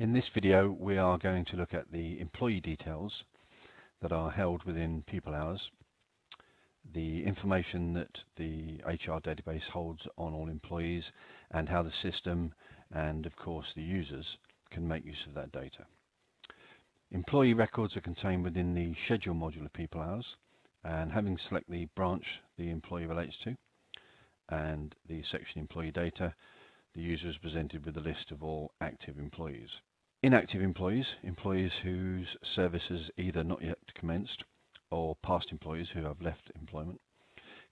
In this video we are going to look at the employee details that are held within People Hours, the information that the HR database holds on all employees and how the system and of course the users can make use of that data. Employee records are contained within the schedule module of People Hours and having select the branch the employee relates to and the section employee data the user is presented with a list of all active employees. Inactive employees, employees whose service either not yet commenced or past employees who have left employment,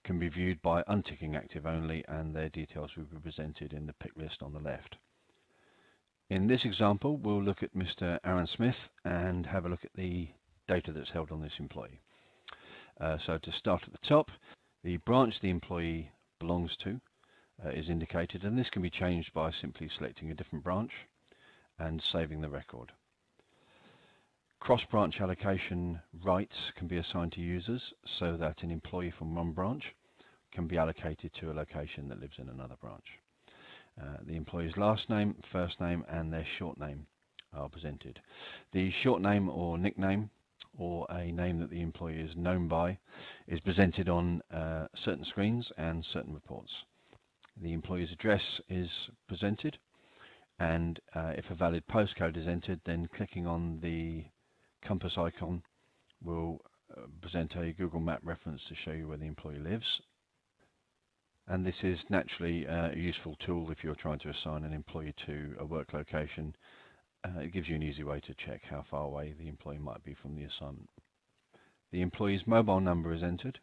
can be viewed by unticking active only and their details will be presented in the pick list on the left. In this example we'll look at Mr Aaron Smith and have a look at the data that's held on this employee. Uh, so to start at the top, the branch the employee belongs to uh, is indicated and this can be changed by simply selecting a different branch and saving the record. Cross-branch allocation rights can be assigned to users so that an employee from one branch can be allocated to a location that lives in another branch. Uh, the employee's last name, first name and their short name are presented. The short name or nickname or a name that the employee is known by is presented on uh, certain screens and certain reports. The employee's address is presented and uh, if a valid postcode is entered then clicking on the compass icon will uh, present a Google map reference to show you where the employee lives and this is naturally uh, a useful tool if you're trying to assign an employee to a work location uh, it gives you an easy way to check how far away the employee might be from the assignment. The employee's mobile number is entered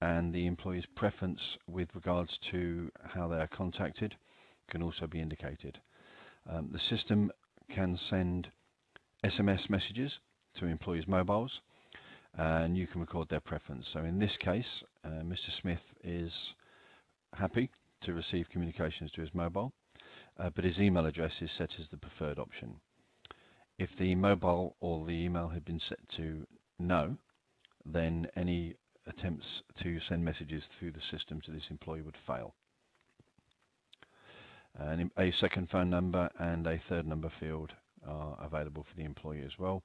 and the employee's preference with regards to how they are contacted can also be indicated. Um, the system can send SMS messages to employees' mobiles and you can record their preference. So in this case, uh, Mr. Smith is happy to receive communications to his mobile, uh, but his email address is set as the preferred option. If the mobile or the email had been set to no, then any attempts to send messages through the system to this employee would fail a second phone number and a third number field are available for the employee as well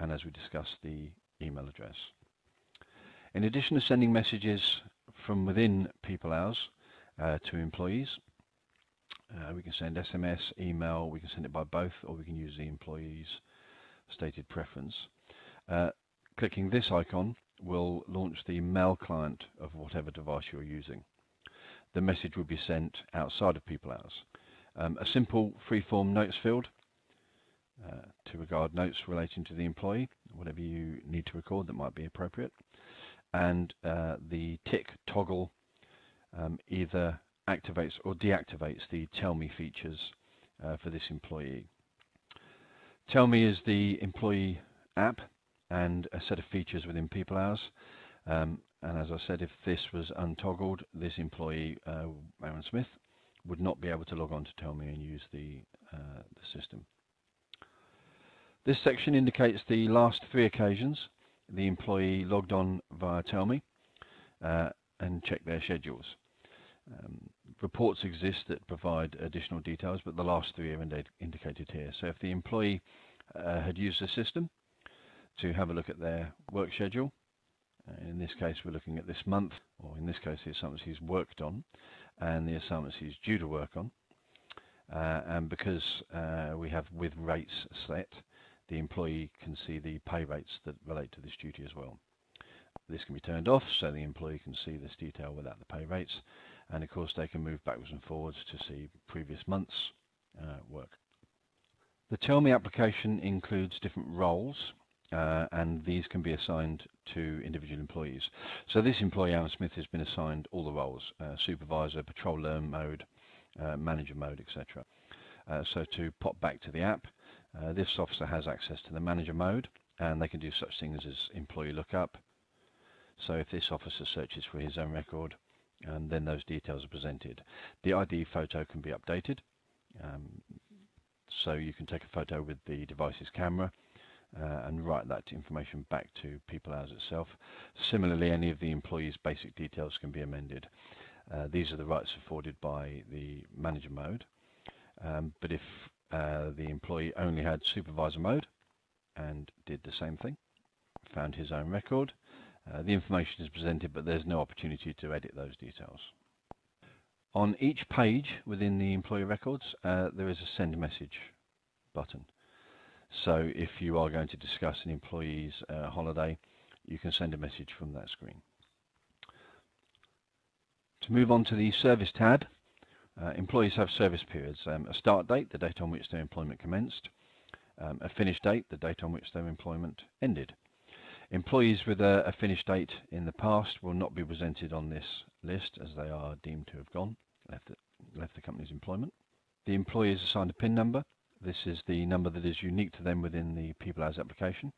and as we discussed the email address. In addition to sending messages from within People Hours uh, to employees, uh, we can send SMS, email, we can send it by both or we can use the employee's stated preference. Uh, clicking this icon will launch the mail client of whatever device you're using. The message will be sent outside of People Hours. Um, a simple free-form notes field uh, to regard notes relating to the employee, whatever you need to record that might be appropriate. And uh, the tick toggle um, either activates or deactivates the Tell Me features uh, for this employee. Tell Me is the employee app and a set of features within People Hours. Um, and as I said, if this was untoggled, this employee, uh, Aaron Smith, would not be able to log on to Tell Me and use the, uh, the system. This section indicates the last three occasions the employee logged on via Tell Me uh, and checked their schedules. Um, reports exist that provide additional details, but the last three are ind indicated here. So if the employee uh, had used the system to have a look at their work schedule, uh, in this case we're looking at this month, or in this case the assignments he's worked on, and the assignments he's due to work on. Uh, and because uh, we have with rates set, the employee can see the pay rates that relate to this duty as well. This can be turned off so the employee can see this detail without the pay rates and of course they can move backwards and forwards to see previous months uh, work. The Tell Me application includes different roles uh, and these can be assigned to individual employees. So this employee, Alan Smith, has been assigned all the roles, uh, supervisor, patrol learn mode, uh, manager mode, etc. Uh, so to pop back to the app, uh, this officer has access to the manager mode and they can do such things as employee lookup. So if this officer searches for his own record, and then those details are presented. The ID photo can be updated, um, so you can take a photo with the device's camera uh, and write that information back to People Hours itself. Similarly, any of the employee's basic details can be amended. Uh, these are the rights afforded by the manager mode. Um, but if uh, the employee only had supervisor mode and did the same thing, found his own record, uh, the information is presented but there's no opportunity to edit those details. On each page within the employee records uh, there is a send message button. So if you are going to discuss an employee's uh, holiday you can send a message from that screen. To move on to the service tab, uh, employees have service periods. Um, a start date, the date on which their employment commenced. Um, a finish date, the date on which their employment ended. Employees with a, a, finish date in the past will not be presented on this list as they are deemed to have gone, left the, left the company's employment. The employee is assigned a PIN number. This is the number that is unique to them within the People Hours application.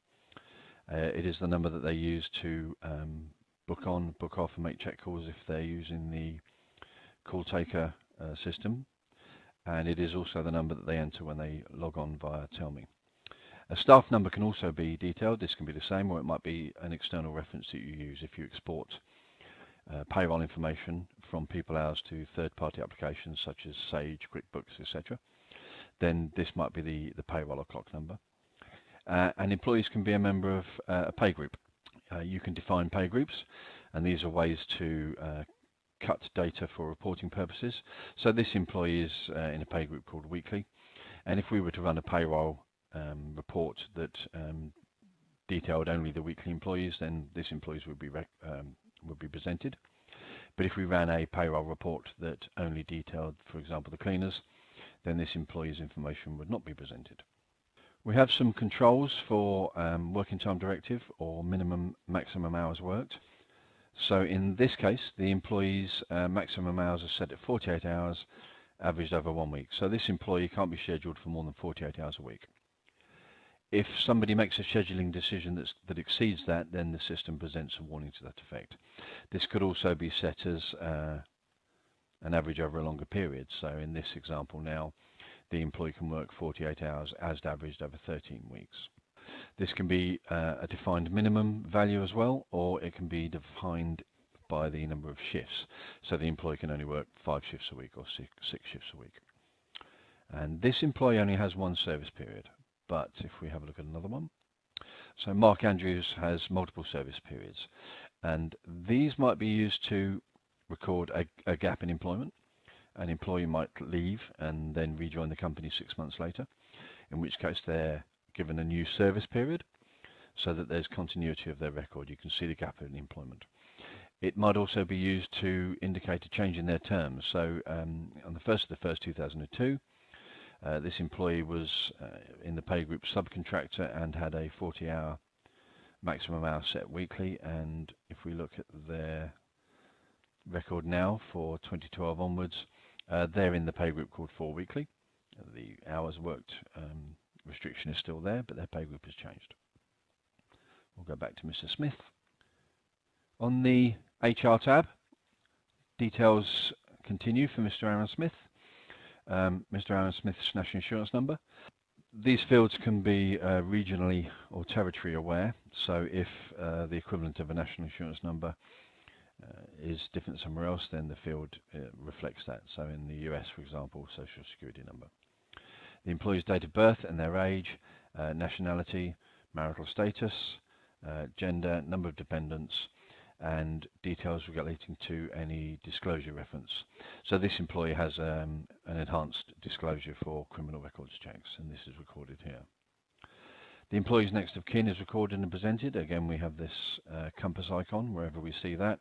Uh, it is the number that they use to um, book on, book off and make check calls if they're using the call taker uh, system. And it is also the number that they enter when they log on via Tell.me. A staff number can also be detailed. This can be the same, or it might be an external reference that you use if you export uh, payroll information from People Hours to third-party applications such as Sage, QuickBooks, etc. Then this might be the, the payroll or clock number. Uh, and employees can be a member of uh, a pay group. Uh, you can define pay groups, and these are ways to uh, cut data for reporting purposes. So this employee is uh, in a pay group called weekly, and if we were to run a payroll um, report that um, detailed only the weekly employees, then this employees would be um, would be presented. But if we ran a payroll report that only detailed, for example, the cleaners, then this employee's information would not be presented. We have some controls for um, working time directive or minimum maximum hours worked. So in this case, the employee's uh, maximum hours are set at 48 hours, averaged over one week. So this employee can't be scheduled for more than 48 hours a week. If somebody makes a scheduling decision that's, that exceeds that, then the system presents a warning to that effect. This could also be set as uh, an average over a longer period. So in this example now, the employee can work 48 hours as averaged over 13 weeks. This can be uh, a defined minimum value as well, or it can be defined by the number of shifts. So the employee can only work five shifts a week or six, six shifts a week. And this employee only has one service period, but if we have a look at another one, so Mark Andrews has multiple service periods, and these might be used to record a, a gap in employment. An employee might leave and then rejoin the company six months later, in which case they're given a new service period so that there's continuity of their record. You can see the gap in employment. It might also be used to indicate a change in their terms. So um, on the 1st of the 1st 2002, uh, this employee was uh, in the pay group subcontractor and had a 40-hour maximum hour set weekly. And if we look at their record now for 2012 onwards, uh, they're in the pay group called 4 weekly. The hours worked um, restriction is still there, but their pay group has changed. We'll go back to Mr. Smith. On the HR tab, details continue for Mr. Aaron Smith um, Mr. Aaron Smith's national insurance number. These fields can be uh, regionally or territory aware, so if uh, the equivalent of a national insurance number uh, is different somewhere else, then the field uh, reflects that. So in the US, for example, social security number. The employee's date of birth and their age, uh, nationality, marital status, uh, gender, number of dependents, and details relating to any disclosure reference. So this employee has um, an enhanced disclosure for criminal records checks, and this is recorded here. The employee's next of kin is recorded and presented. Again, we have this uh, compass icon. Wherever we see that,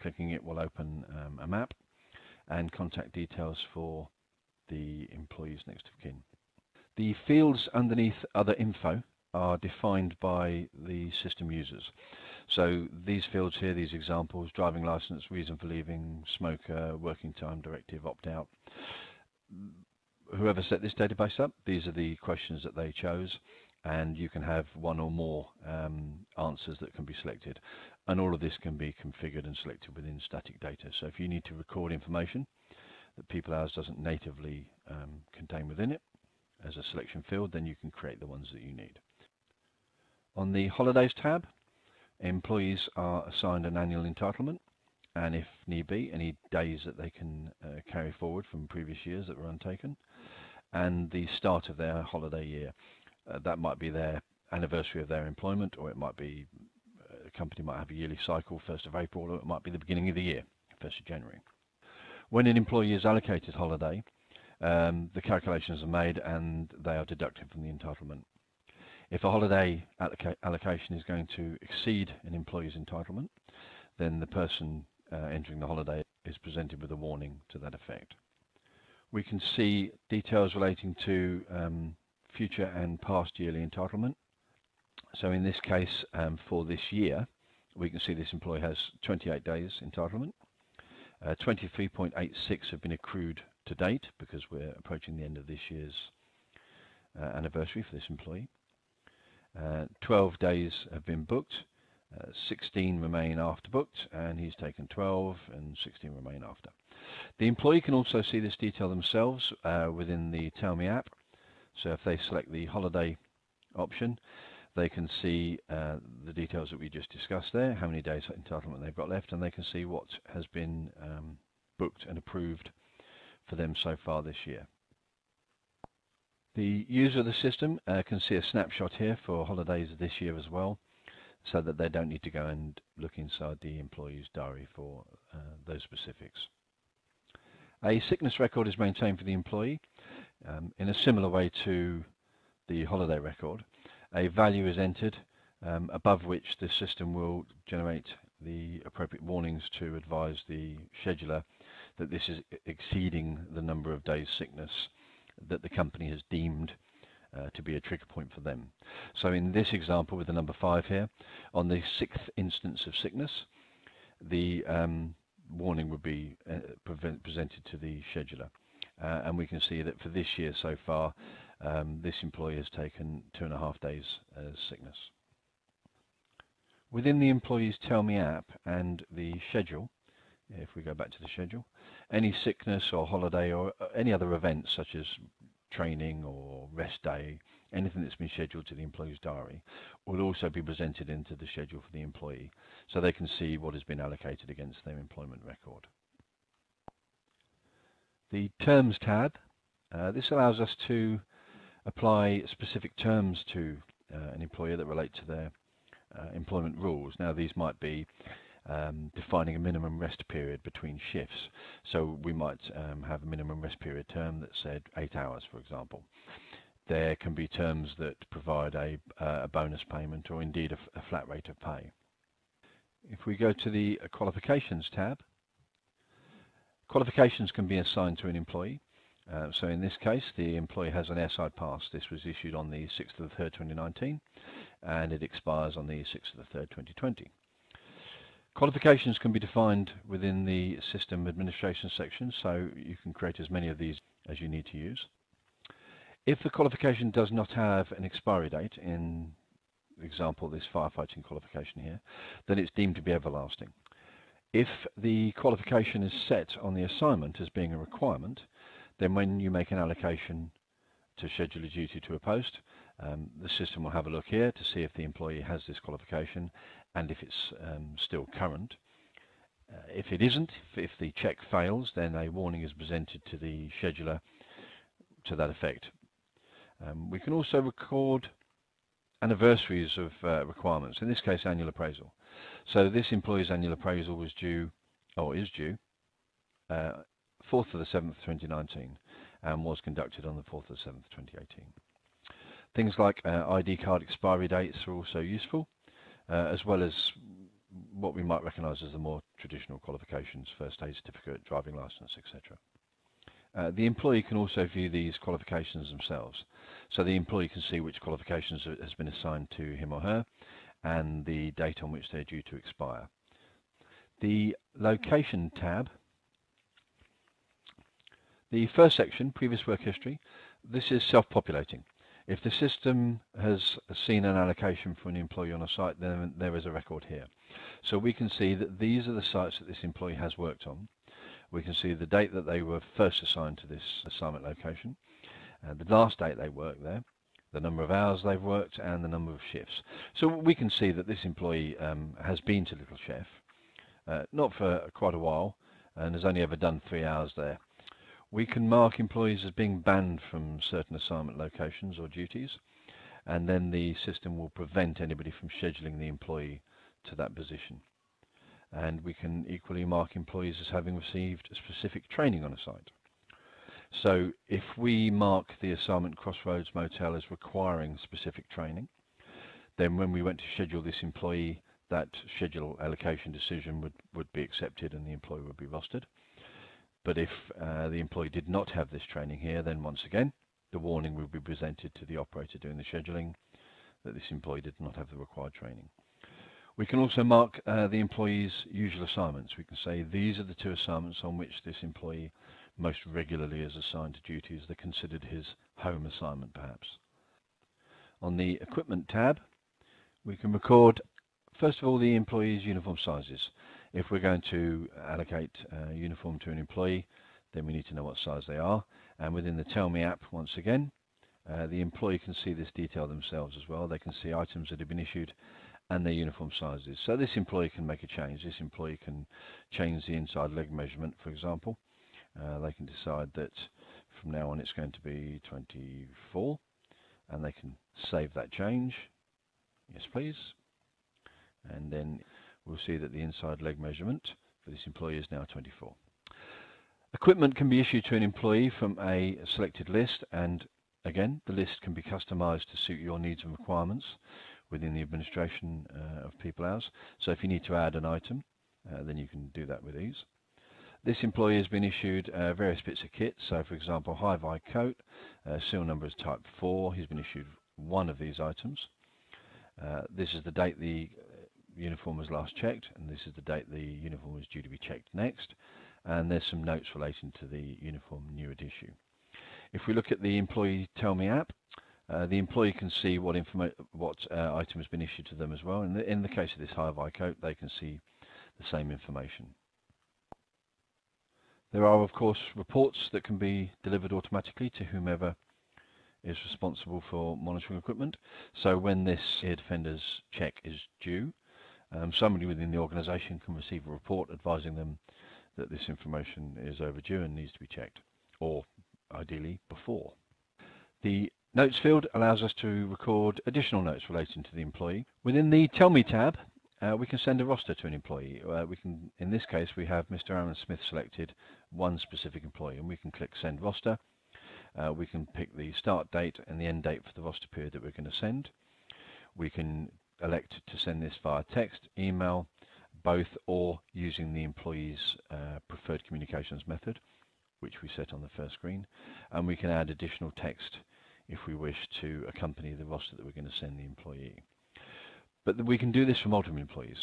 clicking it will open um, a map and contact details for the employee's next of kin. The fields underneath other info are defined by the system users. So these fields here, these examples, driving license, reason for leaving, smoker, working time directive, opt-out. Whoever set this database up, these are the questions that they chose and you can have one or more um, answers that can be selected. and all of this can be configured and selected within static data. So if you need to record information that people hours doesn't natively um, contain within it as a selection field, then you can create the ones that you need. On the Holidays tab, employees are assigned an annual entitlement and if need be, any days that they can uh, carry forward from previous years that were untaken, and the start of their holiday year. Uh, that might be their anniversary of their employment, or it might be uh, a company might have a yearly cycle, 1st of April, or it might be the beginning of the year, 1st of January. When an employee is allocated holiday, um, the calculations are made and they are deducted from the entitlement. If a holiday alloca allocation is going to exceed an employee's entitlement, then the person uh, entering the holiday is presented with a warning to that effect. We can see details relating to um, future and past yearly entitlement. So in this case, um, for this year, we can see this employee has 28 days entitlement. 23.86 uh, have been accrued to date because we're approaching the end of this year's uh, anniversary for this employee. Uh, 12 days have been booked uh, 16 remain after booked and he's taken 12 and 16 remain after. The employee can also see this detail themselves uh, within the Tell Me app. So if they select the holiday option, they can see uh, the details that we just discussed there, how many days entitlement they've got left, and they can see what has been um, booked and approved for them so far this year. The user of the system uh, can see a snapshot here for holidays this year as well so that they don't need to go and look inside the employee's diary for uh, those specifics. A sickness record is maintained for the employee um, in a similar way to the holiday record. A value is entered um, above which the system will generate the appropriate warnings to advise the scheduler that this is exceeding the number of days sickness that the company has deemed uh, to be a trigger point for them. So in this example with the number five here, on the sixth instance of sickness, the um, warning would be uh, presented to the scheduler. Uh, and we can see that for this year so far, um, this employee has taken two and a half days as sickness. Within the Employees Tell Me app and the schedule, if we go back to the schedule, any sickness or holiday or uh, any other events such as training or rest day, anything that's been scheduled to the employee's diary, will also be presented into the schedule for the employee so they can see what has been allocated against their employment record. The Terms tab, uh, this allows us to apply specific terms to uh, an employer that relate to their uh, employment rules. Now these might be um, defining a minimum rest period between shifts. So we might um, have a minimum rest period term that said eight hours, for example. There can be terms that provide a, uh, a bonus payment or indeed a, a, flat rate of pay. If we go to the qualifications tab, qualifications can be assigned to an employee. Uh, so in this case, the employee has an airside pass. This was issued on the 6th of the 3rd, 2019, and it expires on the 6th of the 3rd, 2020. Qualifications can be defined within the system administration section, so you can create as many of these as you need to use. If the qualification does not have an expiry date, in example this firefighting qualification here, then it's deemed to be everlasting. If the qualification is set on the assignment as being a requirement, then when you make an allocation to schedule a duty to a post, um, the system will have a look here to see if the employee has this qualification and if it's um, still current. Uh, if it isn't, if, if, the check fails, then a warning is presented to the scheduler to that effect. Um, we can also record anniversaries of uh, requirements, in this case annual appraisal. So this employee's annual appraisal was due, or is due, uh, 4th of the 7th 2019 and was conducted on the 4th of the 7th 2018. Things like uh, ID card expiry dates are also useful, uh, as well as what we might recognise as the more traditional qualifications, first aid certificate, driving licence, etc. Uh, the employee can also view these qualifications themselves. So the employee can see which qualifications has been assigned to him or her and the date on which they're due to expire. The location tab, the first section, previous work history, this is self-populating. If the system has seen an allocation for an employee on a site, then there is a record here. So we can see that these are the sites that this employee has worked on. We can see the date that they were first assigned to this assignment location, uh, the last date they worked there, the number of hours they've worked, and the number of shifts. So we can see that this employee um, has been to Little Chef, uh, not for quite a while, and has only ever done three hours there. We can mark employees as being banned from certain assignment locations or duties, and then the system will prevent anybody from scheduling the employee to that position. And we can equally mark employees as having received specific training on a site. So if we mark the assignment Crossroads Motel as requiring specific training, then when we went to schedule this employee, that schedule allocation decision would, would be accepted and the employee would be rostered. But if uh, the employee did not have this training here, then once again, the warning will be presented to the operator doing the scheduling that this employee did not have the required training. We can also mark uh, the employee's usual assignments. We can say these are the two assignments on which this employee most regularly is assigned to duties. They're considered his home assignment perhaps. On the equipment tab, we can record first of all the employee's uniform sizes. If we're going to allocate a uniform to an employee, then we need to know what size they are. And within the Tell Me app, once again, uh, the employee can see this detail themselves as well. They can see items that have been issued and their uniform sizes. So this employee can make a change. This employee can change the inside leg measurement, for example. Uh, they can decide that from now on it's going to be 24 and they can save that change. Yes, please. And then we'll see that the inside leg measurement for this employee is now 24. Equipment can be issued to an employee from a selected list and again the list can be customized to suit your needs and requirements within the administration uh, of people hours. So if you need to add an item uh, then you can do that with ease. This employee has been issued uh, various bits of kit, so for example high-vis coat, uh, seal number is type 4, he's been issued one of these items. Uh, this is the date the uniform was last checked, and this is the date the uniform was due to be checked next. And there's some notes relating to the uniform new issue. If we look at the Employee Tell Me app, uh, the employee can see what, what uh, item has been issued to them as well. In the, in the case of this high-vis coat, they can see the same information. There are, of course, reports that can be delivered automatically to whomever is responsible for monitoring equipment. So when this air defenders check is due, um, somebody within the organisation can receive a report advising them that this information is overdue and needs to be checked, or ideally before. The Notes field allows us to record additional notes relating to the employee. Within the Tell Me tab, uh, we can send a roster to an employee. Uh, we can, in this case, we have Mr. Aaron Smith selected, one specific employee, and we can click Send Roster. Uh, we can pick the start date and the end date for the roster period that we're going to send. We can elect to send this via text, email, both or using the employee's uh, preferred communications method, which we set on the first screen. And we can add additional text if we wish to accompany the roster that we're going to send the employee. But we can do this for multiple employees.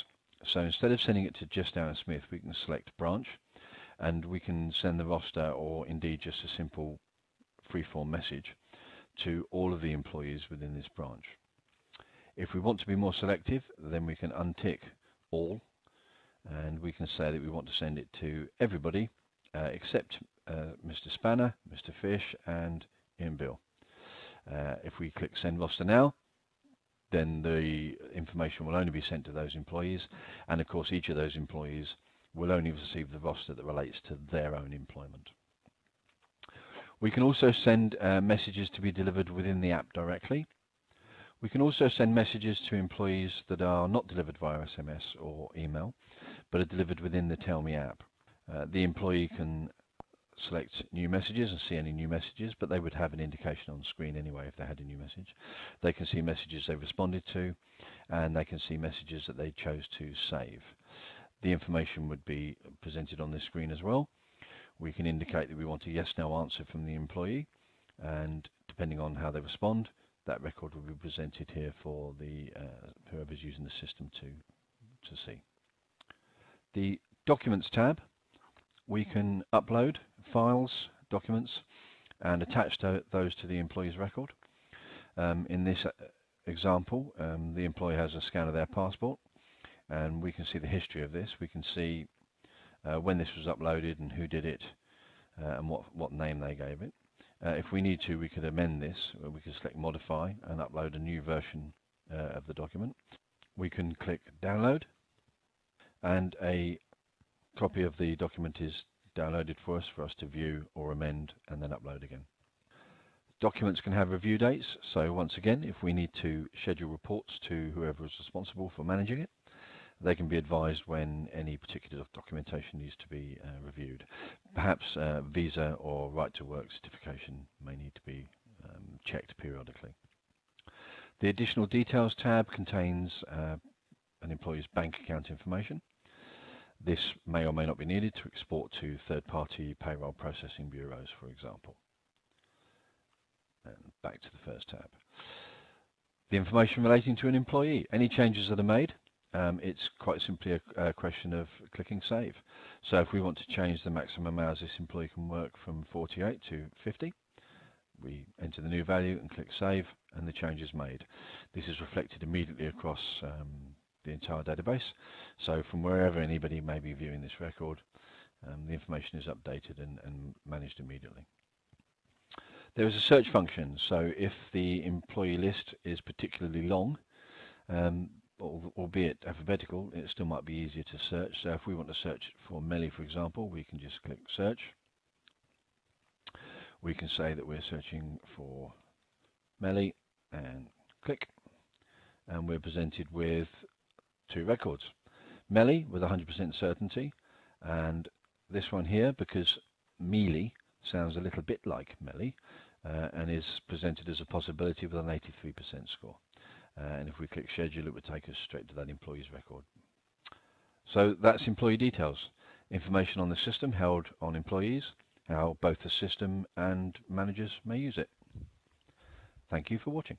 So instead of sending it to just Aaron Smith, we can select branch and we can send the roster or indeed just a simple free-form message to all of the employees within this branch. If we want to be more selective, then we can untick all and we can say that we want to send it to everybody uh, except uh, Mr. Spanner, Mr. Fish and Ian Bill. Uh, if we click send roster now, then the information will only be sent to those employees and of course each of those employees will only receive the roster that relates to their own employment. We can also send uh, messages to be delivered within the app directly. We can also send messages to employees that are not delivered via SMS or email, but are delivered within the Tell Me app. Uh, the employee can select new messages and see any new messages, but they would have an indication on screen anyway if they had a new message. They can see messages they responded to, and they can see messages that they chose to save. The information would be presented on this screen as well. We can indicate that we want a yes-no answer from the employee, and depending on how they respond, that record will be presented here for the uh, whoever's using the system to, to see. The Documents tab, we can upload files, documents, and attach to those to the employee's record. Um, in this uh, example, um, the employee has a scan of their passport and we can see the history of this. We can see uh, when this was uploaded and who did it uh, and what, what name they gave it. Uh, if we need to, we could amend this. We could select modify and upload a new version uh, of the document. We can click download and a copy of the document is downloaded for us for us to view or amend and then upload again. Documents can have review dates, so once again, if we need to schedule reports to whoever is responsible for managing it, they can be advised when any particular documentation needs to be uh, reviewed. Perhaps uh, visa or right to work certification may need to be um, checked periodically. The additional details tab contains uh, an employee's bank account information. This may or may not be needed to export to third-party payroll processing bureaus, for example. And back to the first tab. The information relating to an employee. Any changes that are made um, it's quite simply a, a, question of clicking save. So if we want to change the maximum hours this employee can work from 48 to 50, we enter the new value and click save and the change is made. This is reflected immediately across um, the entire database. So from wherever anybody may be viewing this record, um, the information is updated and, and managed immediately. There is a search function, so if the employee list is particularly long, um, albeit alphabetical, it still might be easier to search. So if we want to search for Melly, for example, we can just click search. We can say that we're searching for Melly and click. And we're presented with two records. Melly with 100% certainty and this one here because Mealy sounds a little bit like Melly uh, and is presented as a possibility with an 83% score. Uh, and if we click schedule, it would take us straight to that employee's record. So that's employee details. Information on the system held on employees, how both the system and managers may use it. Thank you for watching.